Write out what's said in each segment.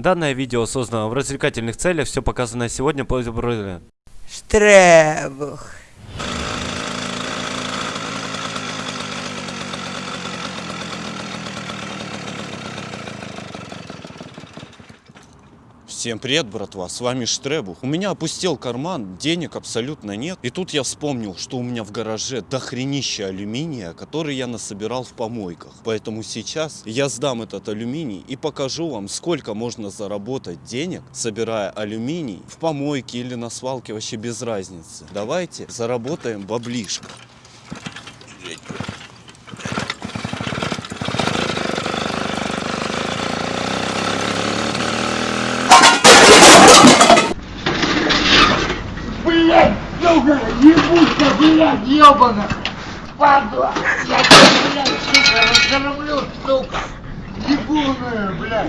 Данное видео создано в развлекательных целях, все показанное сегодня по Штребух. Всем привет, братва, с вами Штребух. У меня опустел карман, денег абсолютно нет. И тут я вспомнил, что у меня в гараже дохренище алюминия, который я насобирал в помойках. Поэтому сейчас я сдам этот алюминий и покажу вам, сколько можно заработать денег, собирая алюминий в помойке или на свалке, вообще без разницы. Давайте заработаем баблишко. Блять, сука, ебана. Падла, я тебя, блядь, сука, разгромлю, сука. Ебаная, блядь.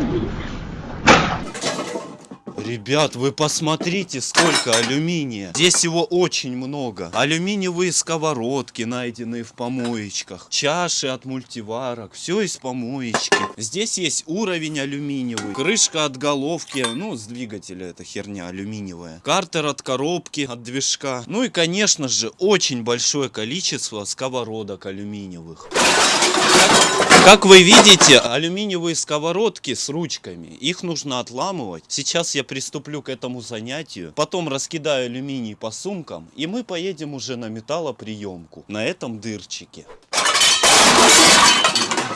Ребят, вы посмотрите, сколько алюминия. Здесь его очень много. Алюминиевые сковородки, найденные в помоечках. Чаши от мультиварок. Все из помоечки. Здесь есть уровень алюминиевый. Крышка от головки. Ну, с двигателя эта херня алюминиевая. Картер от коробки, от движка. Ну и, конечно же, очень большое количество сковородок алюминиевых. Как вы видите, алюминиевые сковородки с ручками, их нужно отламывать. Сейчас я приступлю к этому занятию, потом раскидаю алюминий по сумкам, и мы поедем уже на металлоприемку на этом дырчике.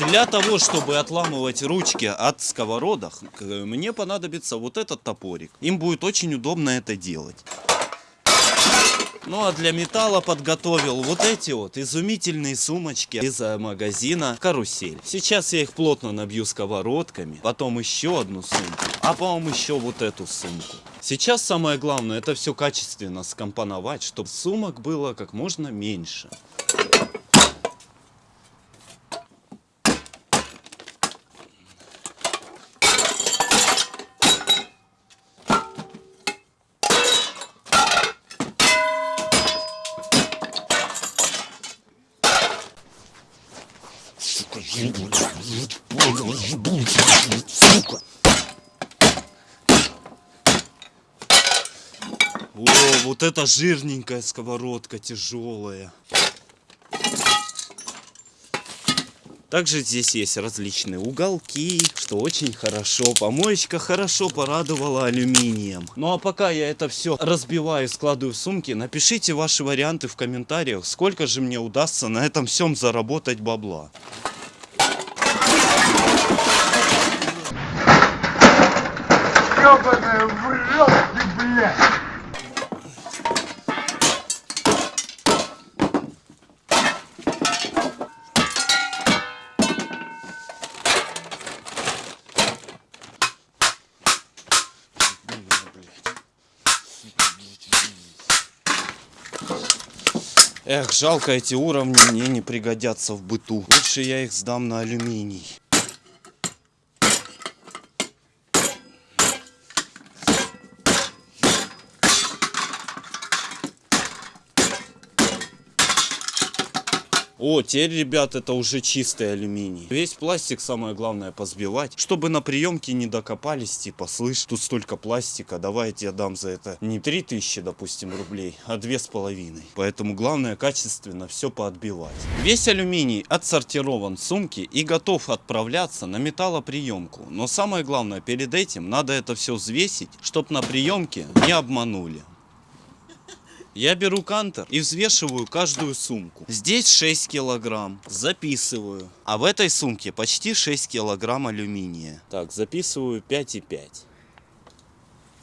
Для того, чтобы отламывать ручки от сковородок, к- мне понадобится вот этот топорик. Им будет очень удобно это делать. Ну а для металла подготовил вот эти вот изумительные сумочки из э, магазина Карусель. Сейчас я их плотно набью сковородками, потом еще одну сумку, а потом еще вот эту сумку. Сейчас самое главное это все качественно скомпоновать, чтобы сумок было как можно меньше. О, вот это жирненькая сковородка, тяжелая. Также здесь есть различные уголки, что очень хорошо. Помоечка хорошо порадовала алюминием. Ну а пока я это все разбиваю, складываю в сумки, напишите ваши варианты в комментариях, сколько же мне удастся на этом всем заработать бабла. Ебаная, в рот ты, блядь. Эх, жалко эти уровни мне не пригодятся в быту. Лучше я их сдам на алюминий. О, теперь, ребят, это уже чистый алюминий. Весь пластик самое главное позбивать, чтобы на приемке не докопались, типа, слышь, тут столько пластика, давай я дам за это не 3000, допустим, рублей, а две с половиной. Поэтому главное качественно все поотбивать. Весь алюминий отсортирован в сумки и готов отправляться на металлоприемку. Но самое главное, перед этим надо это все взвесить, чтобы на приемке не обманули. Я беру кантер и взвешиваю каждую сумку. Здесь 6 килограмм. Записываю. А в этой сумке почти 6 килограмм алюминия. Так, записываю 5,5.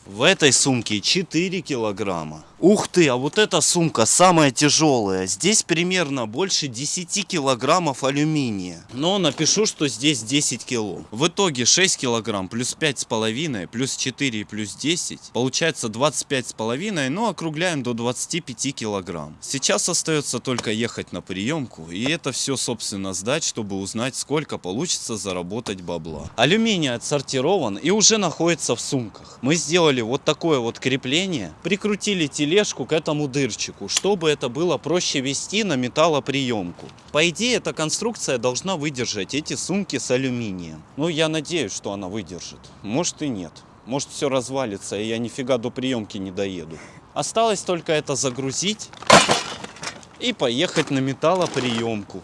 В этой сумке 4 килограмма. Ух ты, а вот эта сумка самая тяжелая. Здесь примерно больше 10 килограммов алюминия. Но напишу, что здесь 10 кило. В итоге 6 килограмм плюс 5 с половиной, плюс 4 плюс 10. Получается 25 с половиной, но округляем до 25 килограмм. Сейчас остается только ехать на приемку и это все собственно сдать, чтобы узнать сколько получится заработать бабла. Алюминий отсортирован и уже находится в сумках. Мы сделали вот такое вот крепление, прикрутили телефон тележку к этому дырчику, чтобы это было проще вести на металлоприемку. По идее, эта конструкция должна выдержать эти сумки с алюминием. Ну, я надеюсь, что она выдержит. Может и нет. Может все развалится, и я нифига до приемки не доеду. Осталось только это загрузить и поехать на металлоприемку.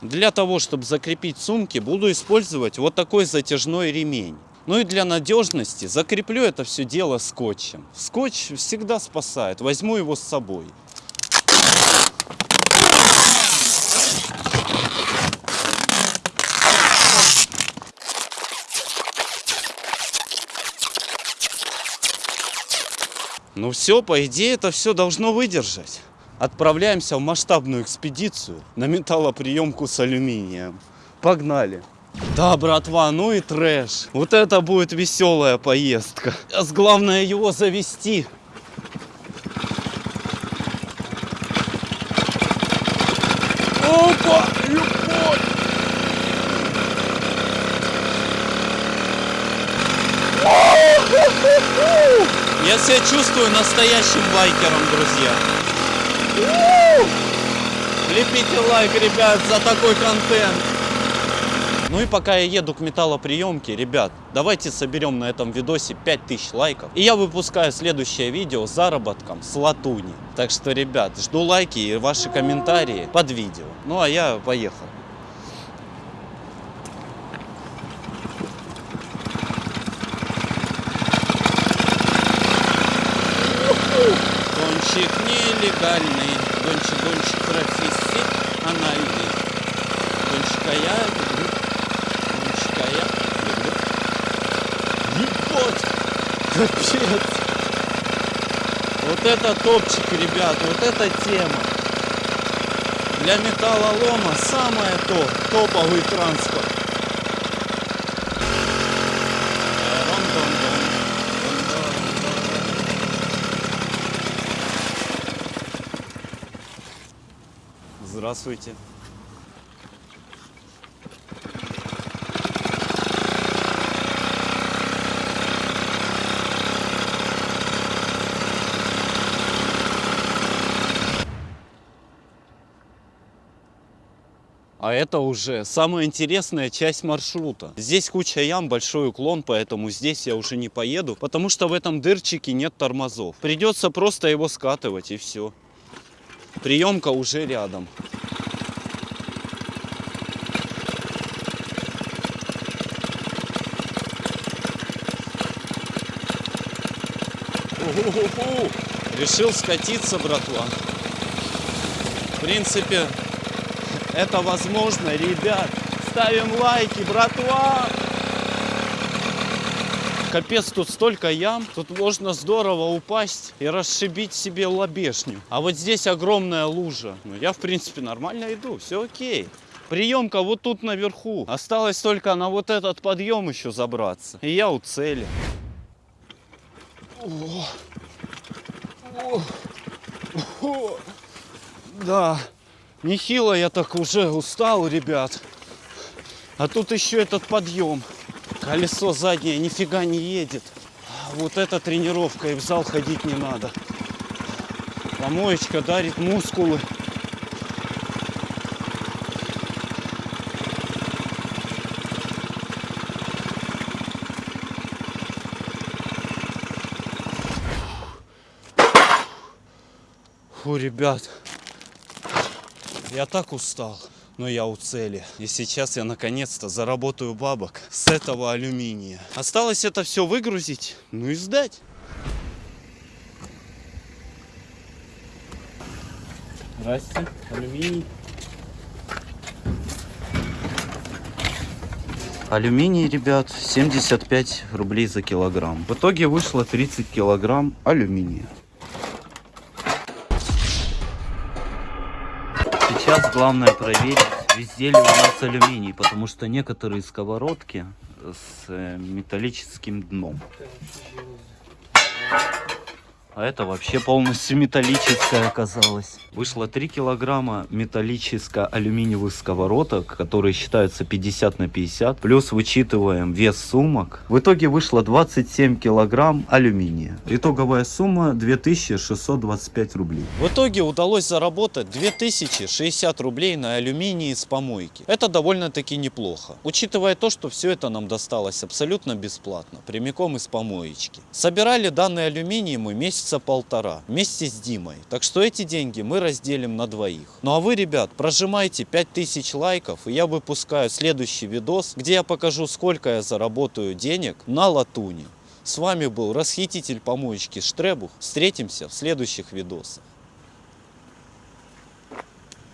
Для того, чтобы закрепить сумки, буду использовать вот такой затяжной ремень. Ну и для надежности закреплю это все дело скотчем. Скотч всегда спасает, возьму его с собой. Ну все, по идее, это все должно выдержать. Отправляемся в масштабную экспедицию на металлоприемку с алюминием. Погнали. Да, братва, ну и трэш. Вот это будет веселая поездка. Сейчас главное его завести. Опа, любовь! Я себя чувствую настоящим байкером, друзья. Лепите лайк, ребят, за такой контент. Ну и пока я еду к металлоприемке, ребят, давайте соберем на этом видосе 5000 лайков. И я выпускаю следующее видео с заработком с латуни. Так что, ребят, жду лайки и ваши комментарии под видео. Ну а я поехал. Гонщик нелегальный, гонщик, гонщик профессиональный. Гонщика я люблю, гонщика я люблю. Ебать! Капец! Вот это топчик, ребят, вот эта тема. Для металлолома самое то, топовый транспорт. Здравствуйте. А это уже самая интересная часть маршрута. Здесь куча ям, большой уклон, поэтому здесь я уже не поеду, потому что в этом дырчике нет тормозов. Придется просто его скатывать и все. Приемка уже рядом. Решил скатиться, братва. В принципе, это возможно, ребят. Ставим лайки, братва. Капец, тут столько ям. Тут можно здорово упасть и расшибить себе лобешню. А вот здесь огромная лужа. Ну, я, в принципе, нормально иду. Все окей. Приемка вот тут наверху. Осталось только на вот этот подъем еще забраться. И я у цели. О. О. О. Да. Нехило я так уже устал, ребят. А тут еще этот подъем. Колесо заднее нифига не едет. Вот эта тренировка, и в зал ходить не надо. Помоечка дарит мускулы. Фу, ребят, я так устал, но я у цели. И сейчас я наконец-то заработаю бабок с этого алюминия. Осталось это все выгрузить, ну и сдать. Здрасте, алюминий. Алюминий, ребят, 75 рублей за килограмм. В итоге вышло 30 килограмм алюминия. Сейчас главное проверить, везде ли у нас алюминий, потому что некоторые сковородки с э, металлическим дном. А это вообще полностью металлическая оказалась. Вышло 3 килограмма металлическая алюминиевых сковородок, которые считаются 50 на 50. Плюс вычитываем вес сумок. В итоге вышло 27 килограмм алюминия. Итоговая сумма 2625 рублей. В итоге удалось заработать 2060 рублей на алюминии с помойки. Это довольно-таки неплохо. Учитывая то, что все это нам досталось абсолютно бесплатно, прямиком из помоечки. Собирали данный алюминий мы месяца полтора вместе с Димой. Так что эти деньги мы разделим на двоих. Ну а вы, ребят, прожимайте 5000 лайков, и я выпускаю следующий видос, где я покажу, сколько я заработаю денег на латуне. С вами был расхититель помоечки Штребух. Встретимся в следующих видосах.